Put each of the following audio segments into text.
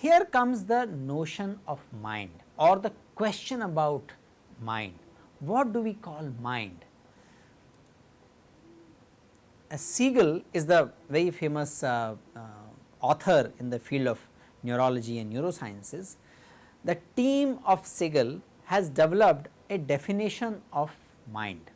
Here comes the notion of mind or the question about mind. What do we call mind? A Siegel is the very famous uh, uh, author in the field of neurology and neurosciences. The team of Siegel has developed a definition of mind.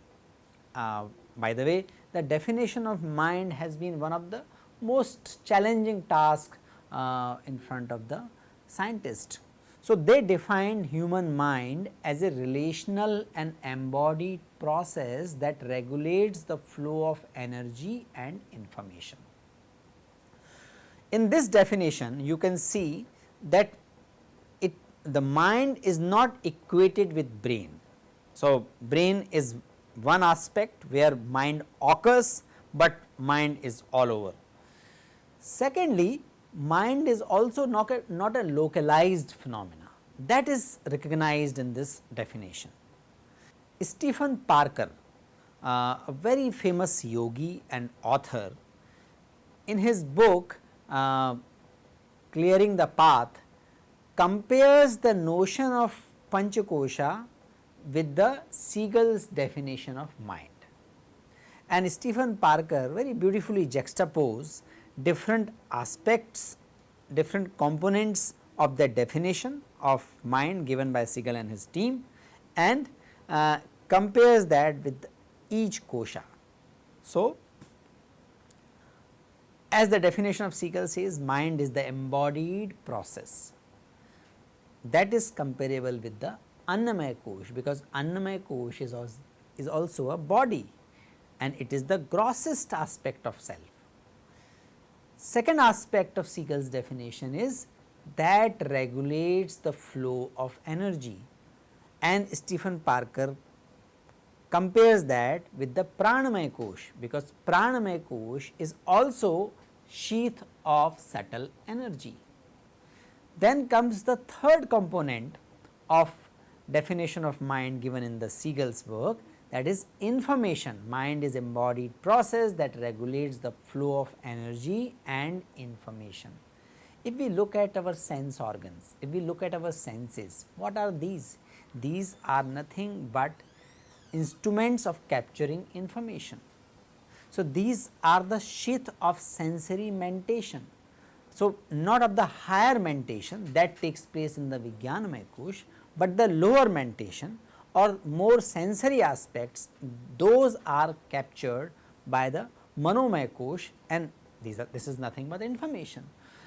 Uh, by the way, the definition of mind has been one of the most challenging tasks uh, in front of the scientist. So, they defined human mind as a relational and embodied process that regulates the flow of energy and information. In this definition you can see that it the mind is not equated with brain. So, brain is one aspect where mind occurs, but mind is all over. Secondly, mind is also not a, not a localized phenomena that is recognized in this definition. Stephen Parker, uh, a very famous yogi and author, in his book uh, Clearing the Path compares the notion of Panchakosha with the Siegel's definition of mind. And Stephen Parker very beautifully juxtapose different aspects, different components of the definition of mind given by Siegel and his team and uh, compares that with each kosha. So, as the definition of Siegel says mind is the embodied process that is comparable with the Annamaya Kosh because Annamaya Kosh is also, is also a body and it is the grossest aspect of self. Second aspect of Siegel's definition is that regulates the flow of energy and Stephen Parker compares that with the Pranamaya Kosh because Pranamaya Kosh is also sheath of subtle energy. Then comes the third component of definition of mind given in the Siegel's work that is information. Mind is embodied process that regulates the flow of energy and information. If we look at our sense organs, if we look at our senses, what are these? These are nothing but instruments of capturing information. So, these are the sheath of sensory mentation. So, not of the higher mentation that takes place in the Vijnanamaya Kosh, but the lower mentation or more sensory aspects those are captured by the Manomaya Kosh and these are this is nothing but information.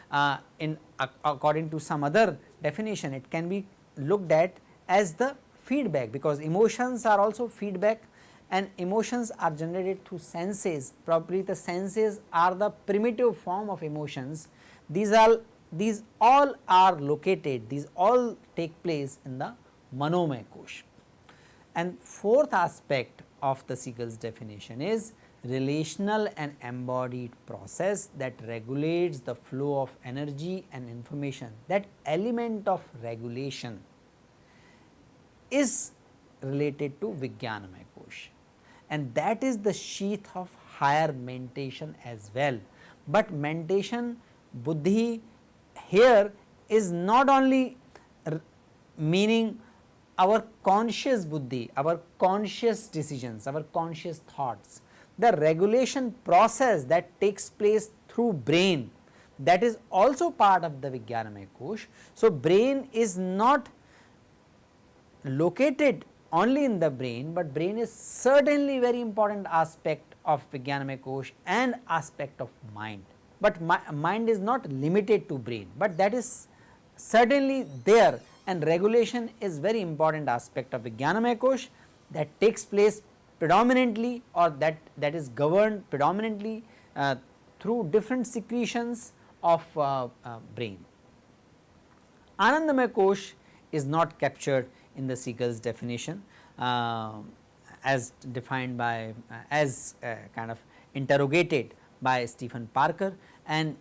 Uh, in uh, according to some other definition it can be looked at as the feedback because emotions are also feedback and emotions are generated through senses probably the senses are the primitive form of emotions these are these all are located these all take place in the Manomaya Kosh. And fourth aspect of the Siegel's definition is relational and embodied process that regulates the flow of energy and information. That element of regulation is related to Vijnanamaya Kosh and that is the sheath of higher mentation as well. But mentation buddhi here is not only meaning our conscious buddhi, our conscious decisions, our conscious thoughts, the regulation process that takes place through brain that is also part of the Vijnanamaya Kosh. So, brain is not located only in the brain, but brain is certainly very important aspect of Vijnanamaya Kosh and aspect of mind. But mi mind is not limited to brain, but that is certainly there and regulation is very important aspect of Vijnanamaya Kosh that takes place predominantly or that, that is governed predominantly uh, through different secretions of uh, uh, brain. Anandamaya Kosh is not captured in the Siegel's definition uh, as defined by uh, as uh, kind of interrogated by Stephen Parker and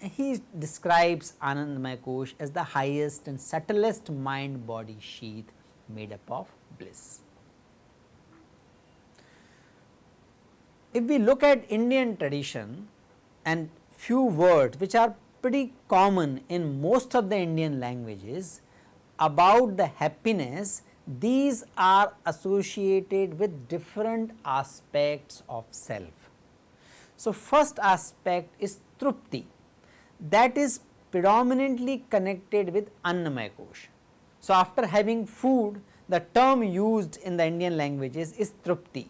he describes Anandamaya Kosh as the highest and subtlest mind body sheath made up of bliss. If we look at Indian tradition and few words which are pretty common in most of the Indian languages about the happiness, these are associated with different aspects of self. So, first aspect is trupti that is predominantly connected with Annamaya Kosh. So, after having food the term used in the Indian languages is trupti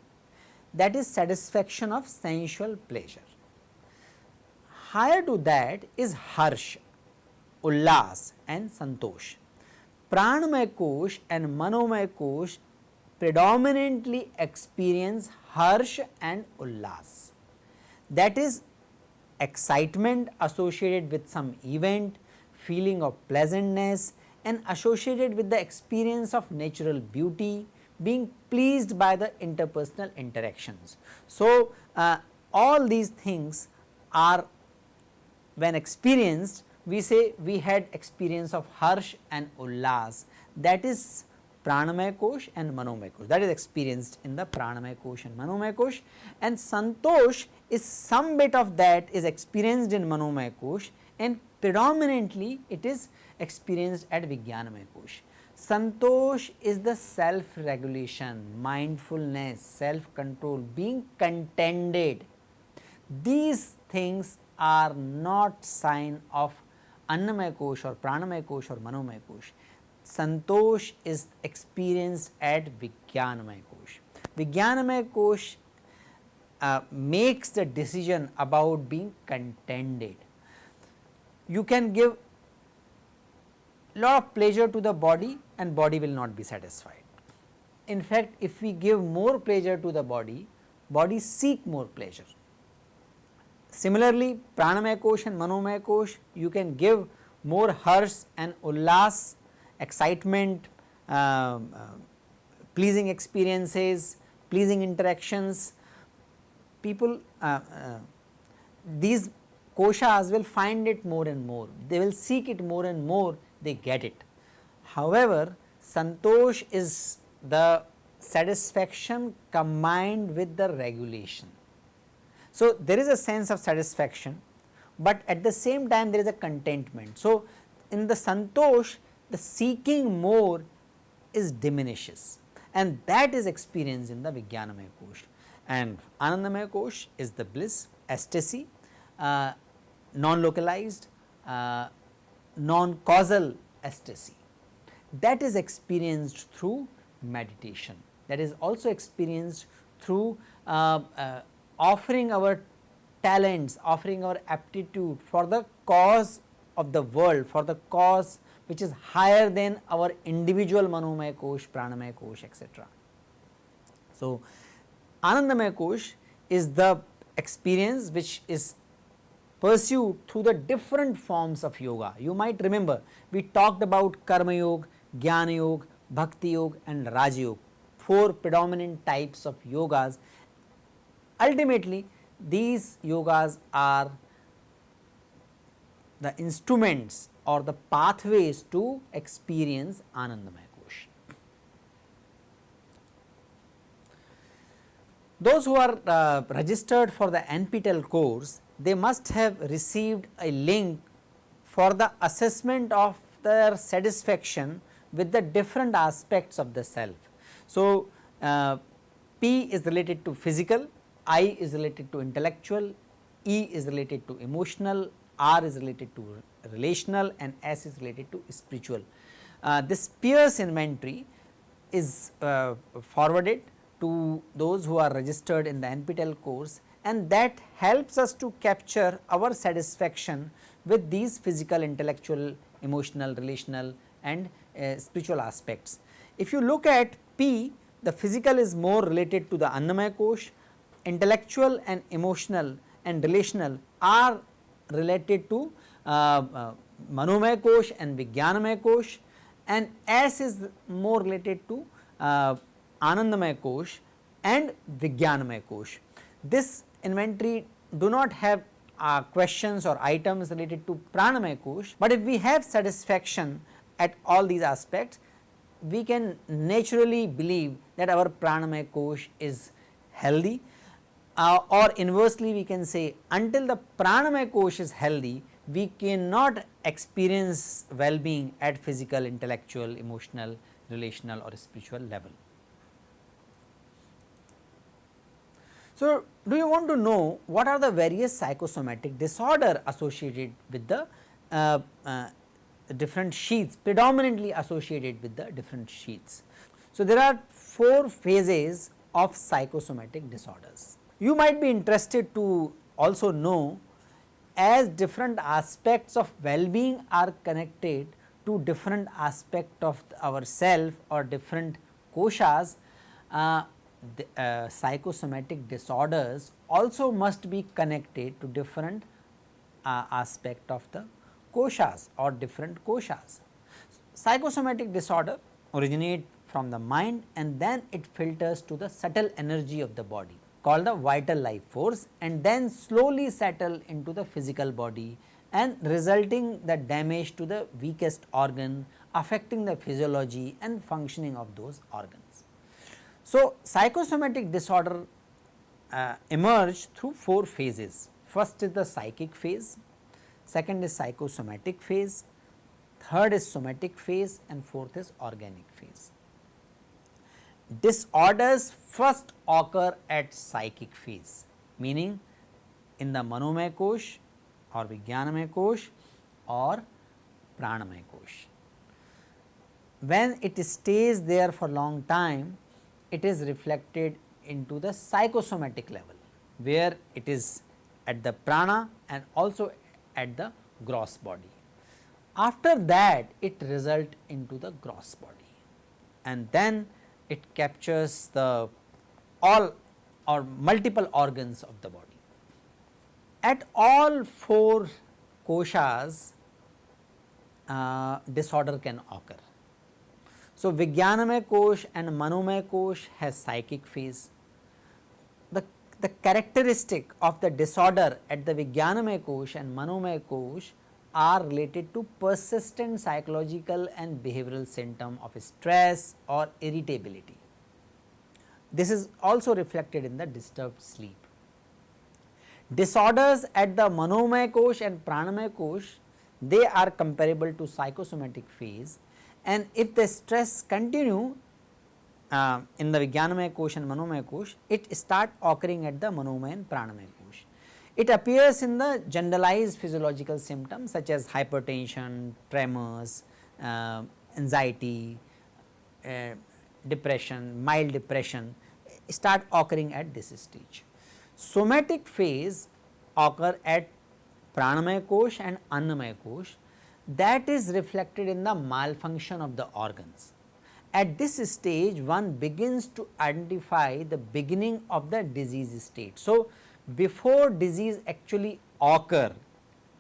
that is satisfaction of sensual pleasure. Higher to that is harsh, ullas and santosh. Pranamaya Kosh and Manomaya Kosh predominantly experience harsh and ullas that is excitement associated with some event, feeling of pleasantness and associated with the experience of natural beauty, being pleased by the interpersonal interactions. So, uh, all these things are when experienced we say we had experience of harsh and ullas that is pranamaya kosh and manomaya kosh that is experienced in the pranamaya kosh and manomaya kosh and santosh is some bit of that is experienced in manomaya kosh and predominantly it is experienced at vijnanamaya kosh. Santosh is the self regulation, mindfulness, self control, being contented. These things are not sign of Annamaya Kosh or Pranamaya Kosh or Manomaya Kosh. Santosh is experienced at Vijnanamaya Kosh. Vijnanamaya Kosh makes the decision about being contented. You can give lot of pleasure to the body and body will not be satisfied. In fact, if we give more pleasure to the body, body seek more pleasure. Similarly, pranamaya kosh and manomaya kosh you can give more harsh and ullas, excitement, uh, uh, pleasing experiences, pleasing interactions. People uh, uh, these koshas will find it more and more, they will seek it more and more, they get it. However, santosh is the satisfaction combined with the regulation. So, there is a sense of satisfaction, but at the same time there is a contentment. So, in the santosh the seeking more is diminishes and that is experienced in the Vijnanamaya Kosh and Anandamaya Kosh is the bliss, ecstasy, uh, non-localized, uh, non-causal ecstasy. That is experienced through meditation. That is also experienced through uh, uh offering our talents, offering our aptitude for the cause of the world, for the cause which is higher than our individual manomaya kosh, pranamaya kosh etc. So, Anandamaya kosh is the experience which is pursued through the different forms of yoga. You might remember we talked about karma yoga, jnana yoga, bhakti yoga and raja yoga, four predominant types of yogas Ultimately these yogas are the instruments or the pathways to experience Anandamaya Kosh. Those who are uh, registered for the NPTEL course, they must have received a link for the assessment of their satisfaction with the different aspects of the self. So, uh, P is related to physical, I is related to intellectual, E is related to emotional, R is related to relational and S is related to spiritual. Uh, this PIERS inventory is uh, forwarded to those who are registered in the NPTEL course and that helps us to capture our satisfaction with these physical, intellectual, emotional, relational and uh, spiritual aspects. If you look at P, the physical is more related to the Annamaya Kosh, intellectual and emotional and relational are related to uh, uh, Kosh and Vijnanamaya Kosh. And S is more related to uh, Anandamaya Kosh and Vijnanamaya Kosh. This inventory do not have uh, questions or items related to pranamaya kosh, but if we have satisfaction at all these aspects, we can naturally believe that our pranamaya kosh is healthy uh, or inversely we can say until the pranamaya kosh is healthy, we cannot experience well-being at physical, intellectual, emotional, relational or spiritual level. So, do you want to know what are the various psychosomatic disorder associated with the uh, uh, different sheaths predominantly associated with the different sheaths. So, there are 4 phases of psychosomatic disorders. You might be interested to also know as different aspects of well-being are connected to different aspect of our self or different koshas, uh, the, uh, psychosomatic disorders also must be connected to different uh, aspect of the koshas or different koshas. Psychosomatic disorder originate from the mind and then it filters to the subtle energy of the body called the vital life force and then slowly settle into the physical body and resulting the damage to the weakest organ affecting the physiology and functioning of those organs. So, psychosomatic disorder uh, emerge through 4 phases. First is the psychic phase, second is psychosomatic phase, third is somatic phase and fourth is organic phase. Disorders first occur at psychic phase meaning in the manomaya kosh or vijnanamaya kosh or pranamaya kosh. When it stays there for long time it is reflected into the psychosomatic level where it is at the prana and also at the gross body. After that it result into the gross body and then it captures the all or multiple organs of the body. At all four koshas uh, disorder can occur so, Vijnanamaya Kosh and Manomaya Kosh has psychic phase. The, the characteristic of the disorder at the Vijnanamaya Kosh and Manomaya Kosh are related to persistent psychological and behavioral symptom of stress or irritability. This is also reflected in the disturbed sleep. Disorders at the Manomaya Kosh and Pranamaya Kosh, they are comparable to psychosomatic phase and if the stress continue uh, in the Vijnanamaya kosh and Manomaya kosh, it start occurring at the Manomaya and Pranamaya. It appears in the generalized physiological symptoms such as hypertension, tremors, uh, anxiety, uh, depression, mild depression start occurring at this stage. Somatic phase occur at Pranamaya kosh and Annamaya kosh that is reflected in the malfunction of the organs. At this stage one begins to identify the beginning of the disease state. So, before disease actually occur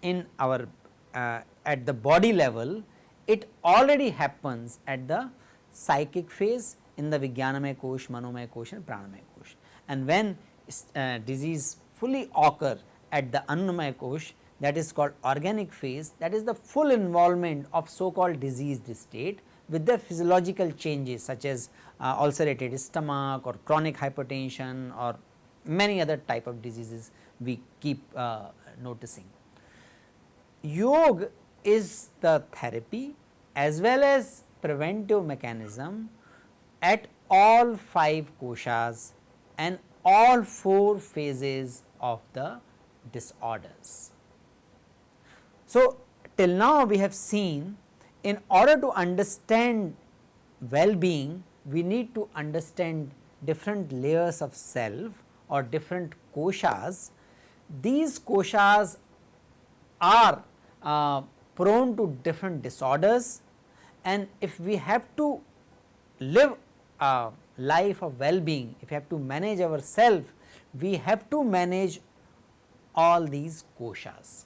in our uh, at the body level it already happens at the psychic phase in the Vijnanamaya Kosh, Manomaya Kosh and Pranamaya Kosh. And when uh, disease fully occur at the Annamaya Kosh that is called organic phase that is the full involvement of so called diseased state with the physiological changes such as uh, ulcerated stomach or chronic hypertension or many other type of diseases we keep uh, noticing. Yoga is the therapy as well as preventive mechanism at all 5 koshas and all 4 phases of the disorders. So, till now we have seen in order to understand well-being we need to understand different layers of self or different koshas. These koshas are uh, prone to different disorders and if we have to live a life of well-being, if we have to manage ourselves, we have to manage all these koshas.